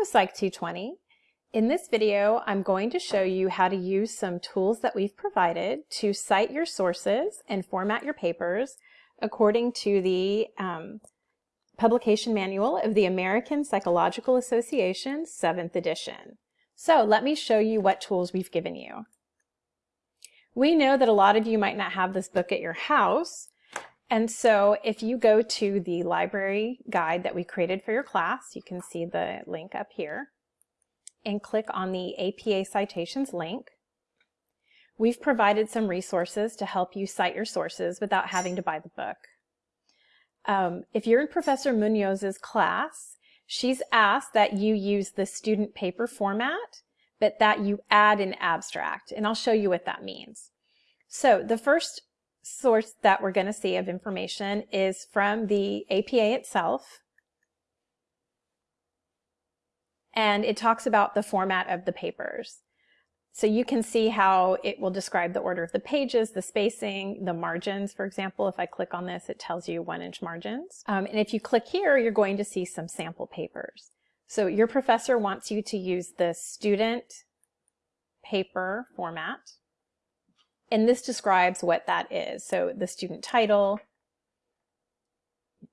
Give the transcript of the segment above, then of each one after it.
Hello Psych 220. In this video, I'm going to show you how to use some tools that we've provided to cite your sources and format your papers according to the um, publication manual of the American Psychological Association 7th edition. So let me show you what tools we've given you. We know that a lot of you might not have this book at your house, and so if you go to the library guide that we created for your class, you can see the link up here, and click on the APA Citations link. We've provided some resources to help you cite your sources without having to buy the book. Um, if you're in Professor Munoz's class, she's asked that you use the student paper format, but that you add an abstract, and I'll show you what that means. So the first source that we're going to see of information is from the APA itself. And it talks about the format of the papers. So you can see how it will describe the order of the pages, the spacing, the margins. For example, if I click on this, it tells you one inch margins. Um, and if you click here, you're going to see some sample papers. So your professor wants you to use the student paper format. And this describes what that is. So the student title,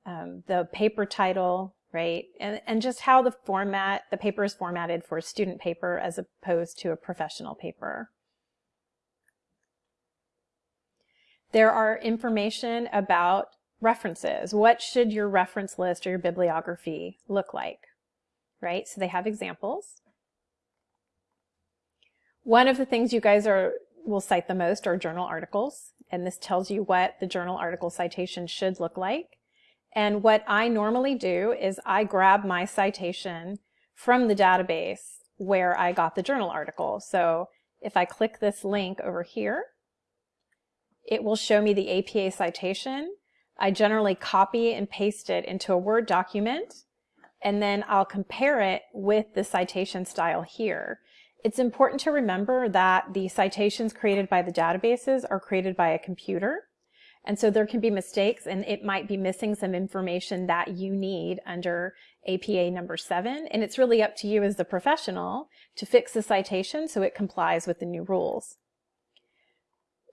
um, the paper title, right? And, and just how the format, the paper is formatted for a student paper as opposed to a professional paper. There are information about references. What should your reference list or your bibliography look like, right? So they have examples. One of the things you guys are will cite the most are journal articles. And this tells you what the journal article citation should look like. And what I normally do is I grab my citation from the database where I got the journal article. So if I click this link over here, it will show me the APA citation. I generally copy and paste it into a Word document, and then I'll compare it with the citation style here. It's important to remember that the citations created by the databases are created by a computer. And so there can be mistakes and it might be missing some information that you need under APA number seven. And it's really up to you as the professional to fix the citation so it complies with the new rules.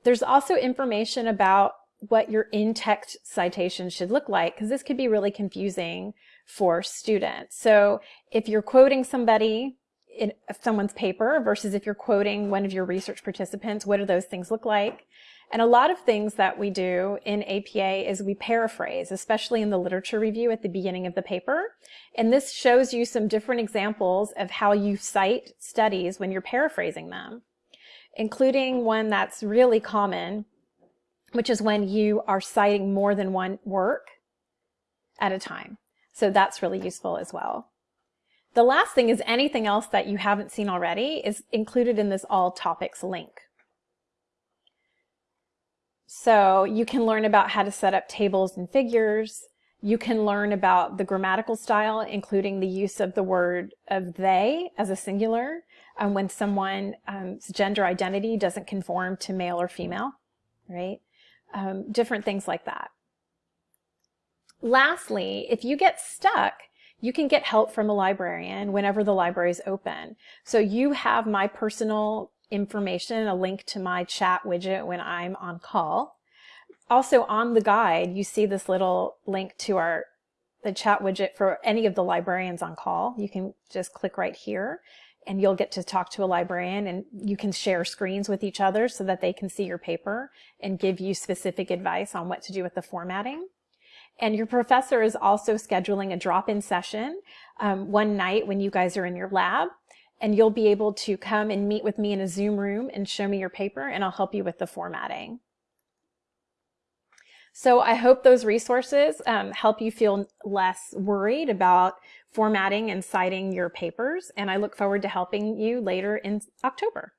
There's also information about what your in-text citation should look like because this could be really confusing for students. So if you're quoting somebody in someone's paper versus if you're quoting one of your research participants, what do those things look like? And a lot of things that we do in APA is we paraphrase, especially in the literature review at the beginning of the paper. And this shows you some different examples of how you cite studies when you're paraphrasing them, including one that's really common, which is when you are citing more than one work at a time. So that's really useful as well. The last thing is anything else that you haven't seen already is included in this all topics link. So you can learn about how to set up tables and figures. You can learn about the grammatical style, including the use of the word of they as a singular um, when someone's um, gender identity doesn't conform to male or female, right? Um, different things like that. Lastly, if you get stuck, you can get help from a librarian whenever the library is open. So you have my personal information, a link to my chat widget when I'm on call. Also on the guide, you see this little link to our the chat widget for any of the librarians on call. You can just click right here and you'll get to talk to a librarian and you can share screens with each other so that they can see your paper and give you specific advice on what to do with the formatting. And your professor is also scheduling a drop-in session um, one night when you guys are in your lab. And you'll be able to come and meet with me in a Zoom room and show me your paper and I'll help you with the formatting. So I hope those resources um, help you feel less worried about formatting and citing your papers. And I look forward to helping you later in October.